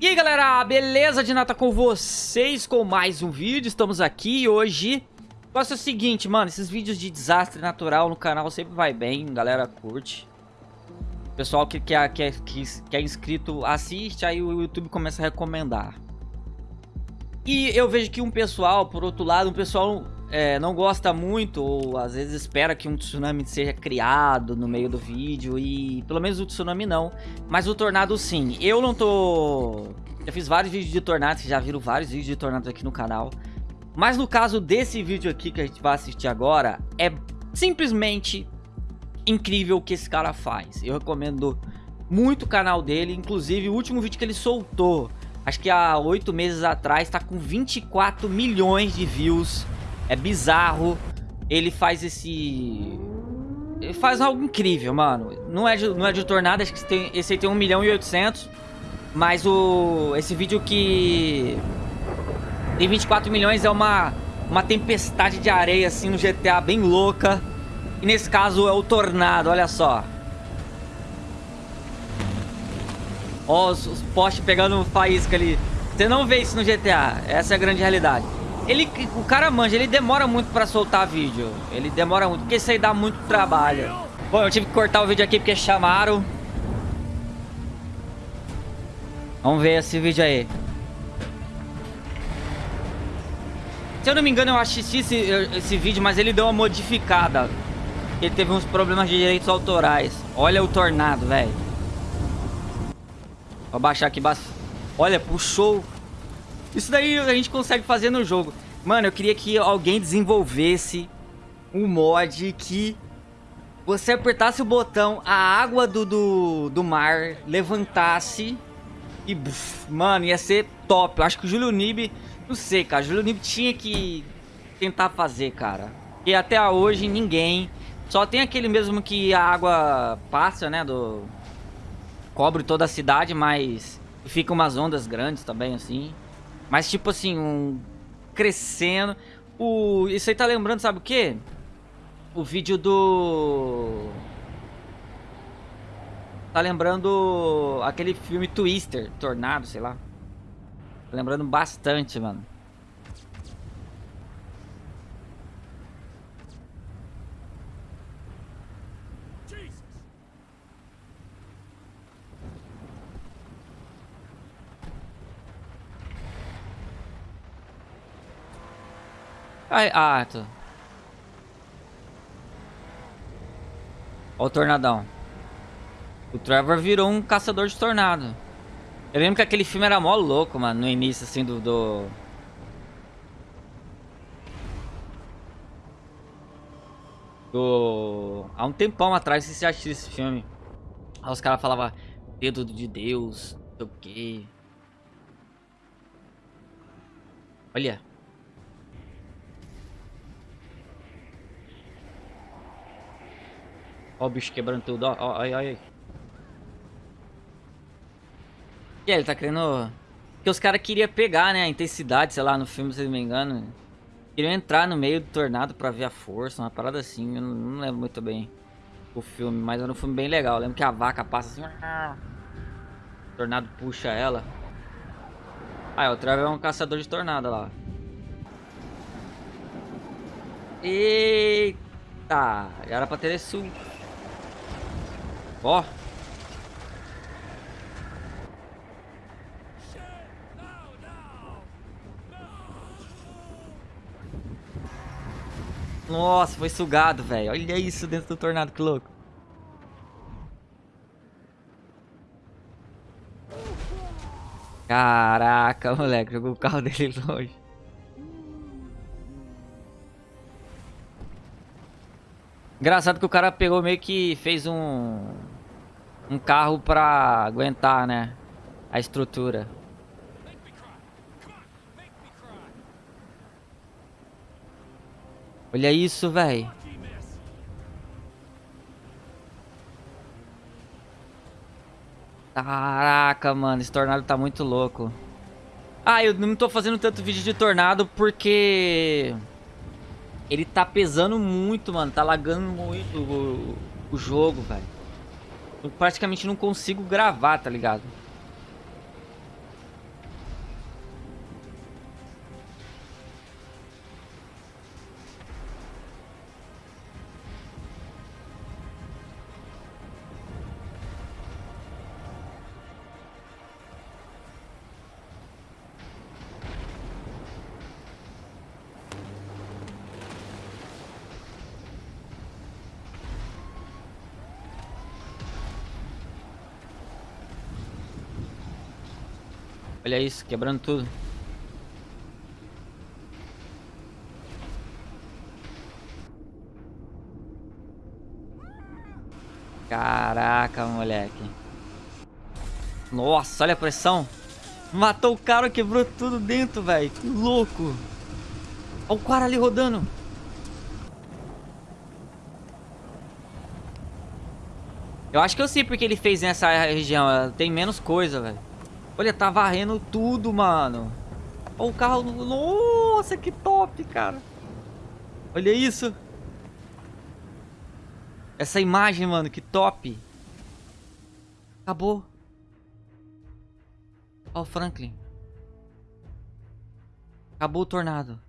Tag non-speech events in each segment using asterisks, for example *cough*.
E aí galera, beleza de nata com vocês com mais um vídeo, estamos aqui hoje O negócio é o seguinte, mano, esses vídeos de desastre natural no canal sempre vai bem, galera curte. Pessoal que, que, que, que, que é inscrito assiste, aí o YouTube começa a recomendar. E eu vejo que um pessoal, por outro lado, um pessoal é, não gosta muito ou às vezes espera que um tsunami seja criado no meio do vídeo e pelo menos o tsunami não, mas o tornado sim. Eu não tô... Já fiz vários vídeos de tornados, vocês já viram vários vídeos de tornados aqui no canal. Mas no caso desse vídeo aqui que a gente vai assistir agora, é simplesmente incrível o que esse cara faz. Eu recomendo muito o canal dele, inclusive o último vídeo que ele soltou, acho que há oito meses atrás, tá com 24 milhões de views é bizarro. Ele faz esse... Ele faz algo incrível, mano. Não é de, não é de tornado, acho que tem, esse aí tem 1 milhão e 800. Mas o... Esse vídeo que... Tem 24 milhões é uma... Uma tempestade de areia, assim, no GTA, bem louca. E nesse caso é o tornado, olha só. Ó, os, os postes pegando faísca ali. Você não vê isso no GTA. Essa é a grande realidade. Ele, o cara manja, ele demora muito pra soltar vídeo. Ele demora muito, porque isso aí dá muito trabalho. Bom, eu tive que cortar o vídeo aqui porque chamaram. Vamos ver esse vídeo aí. Se eu não me engano, eu assisti esse, esse vídeo, mas ele deu uma modificada. Ele teve uns problemas de direitos autorais. Olha o tornado, velho. Vou baixar aqui. Olha, puxou isso daí a gente consegue fazer no jogo. Mano, eu queria que alguém desenvolvesse um mod que você apertasse o botão, a água do, do, do mar levantasse e, buf, mano, ia ser top. Eu acho que o Júlio Nib, não sei, cara, o Júlio Nib tinha que tentar fazer, cara. E até hoje ninguém, só tem aquele mesmo que a água passa, né, do... Cobre toda a cidade, mas fica umas ondas grandes também, assim. Mas tipo assim, um... Crescendo. O... Isso aí tá lembrando, sabe o quê? O vídeo do... Tá lembrando aquele filme Twister, Tornado, sei lá. Tá lembrando bastante, mano. Ai, ah, tô. Ó o tornadão. O Trevor virou um caçador de tornado. Eu lembro que aquele filme era mó louco, mano, no início, assim, do... do... do... Há um tempão atrás, se você assistiu esse filme. Aí os caras falavam, dedo de Deus, não sei o quê. Olha. Ó o bicho quebrando tudo, ó, ó, ai, ai. E ele tá querendo... Porque os caras queriam pegar, né, a intensidade, sei lá, no filme, se não me engano. Queriam entrar no meio do tornado pra ver a força, uma parada assim, eu não, lembro muito bem o filme, mas era um filme bem legal. Eu lembro que a vaca passa assim... Tornado puxa ela. Ah, o Trevor é um caçador de tornado lá. Eita! Já era pra ter esse Ó. Nossa, foi sugado, velho. Olha isso dentro do tornado, que louco. Caraca, moleque, jogou o carro *laughs* dele longe. Engraçado que o cara pegou meio que fez um um carro pra aguentar, né? A estrutura. Olha isso, velho. Caraca, mano, esse tornado tá muito louco. Ah, eu não tô fazendo tanto vídeo de tornado porque... Ele tá pesando muito, mano. Tá lagando muito o, o jogo, velho. Eu praticamente não consigo gravar, tá ligado? Olha isso, quebrando tudo. Caraca, moleque. Nossa, olha a pressão. Matou o cara, quebrou tudo dentro, velho. Que louco. Olha o cara ali rodando. Eu acho que eu sei porque ele fez nessa região. Tem menos coisa, velho. Olha, tá varrendo tudo, mano. Olha o carro. Nossa, que top, cara. Olha isso. Essa imagem, mano, que top. Acabou. Olha o Franklin. Acabou o tornado.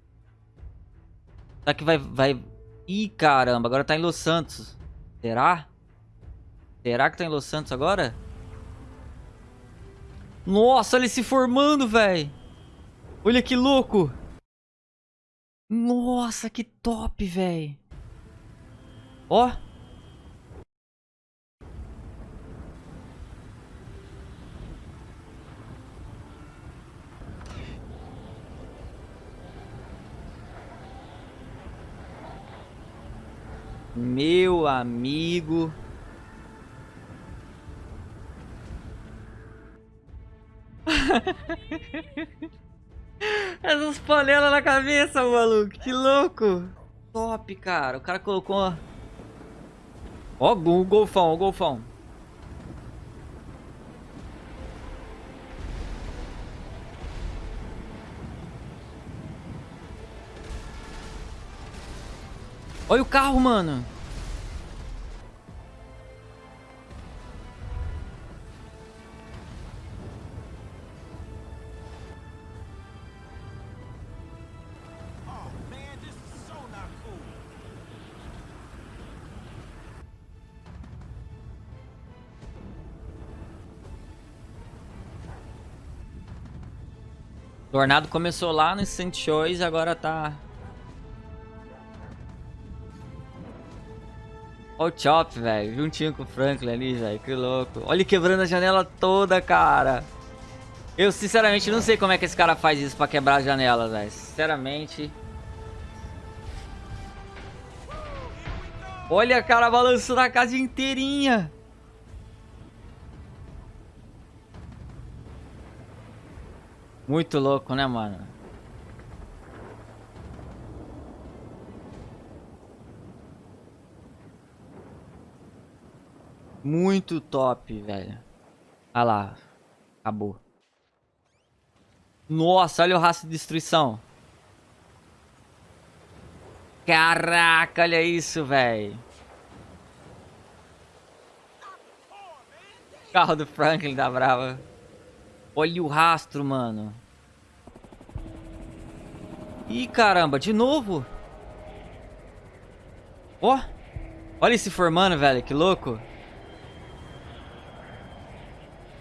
Será que vai... vai... Ih, caramba, agora tá em Los Santos. Será? Será que tá em Los Santos agora? Nossa, ele se formando, velho. Olha que louco. Nossa, que top, velho. Ó. Meu amigo. *laughs* Essas panelas na cabeça, maluco. Que louco. Top, cara. O cara colocou... Ó, o golfão, o golfão. Olha o carro, mano. Tornado começou lá no St. Choice e agora tá... Olha o Chop, velho. Juntinho com o Franklin ali, velho. Que louco. Olha ele quebrando a janela toda, cara. Eu, sinceramente, não sei como é que esse cara faz isso pra quebrar a janela, velho. Sinceramente... Olha, cara, balançando a casa inteirinha. Muito louco, né, mano? Muito top, velho. Olha lá. Acabou. Nossa, olha o rastro de destruição. Caraca, olha isso, velho. Carro do Franklin da Brava. Olha o rastro, mano. Ih, caramba, de novo. Ó. Oh, olha esse formando, velho, que louco.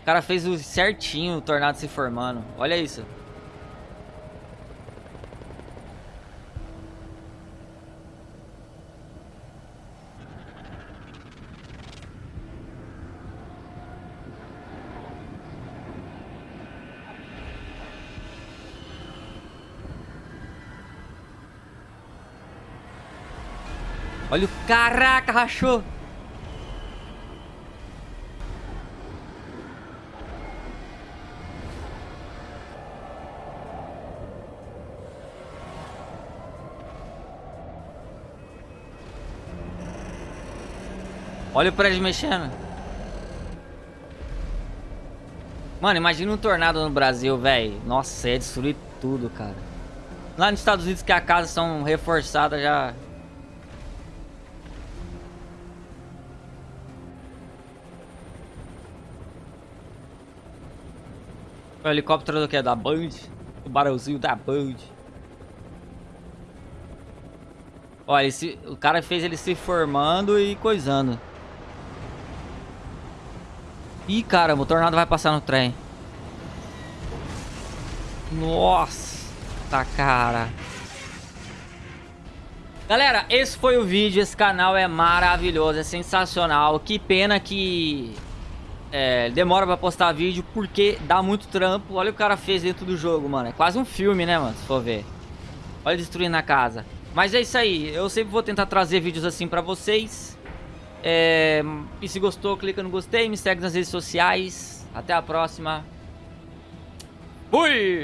O cara fez o certinho o tornado se formando. Olha isso. Caraca, rachou. Olha o prédio mexendo. Mano, imagina um tornado no Brasil, velho. Nossa, ia destruir tudo, cara. Lá nos Estados Unidos que as casas são reforçadas já O helicóptero do que? Da Band? O barulzinho da Band. Olha, esse, o cara fez ele se formando e coisando. Ih, caramba, o tornado vai passar no trem. Nossa, tá cara. Galera, esse foi o vídeo. Esse canal é maravilhoso, é sensacional. Que pena que É, demora pra postar vídeo porque dá muito trampo. Olha o que o cara fez dentro do jogo, mano. É quase um filme, né, mano? Se for ver. Olha destruindo a casa. Mas é isso aí. Eu sempre vou tentar trazer vídeos assim pra vocês. É, e se gostou, clica no gostei. Me segue nas redes sociais. Até a próxima. Fui!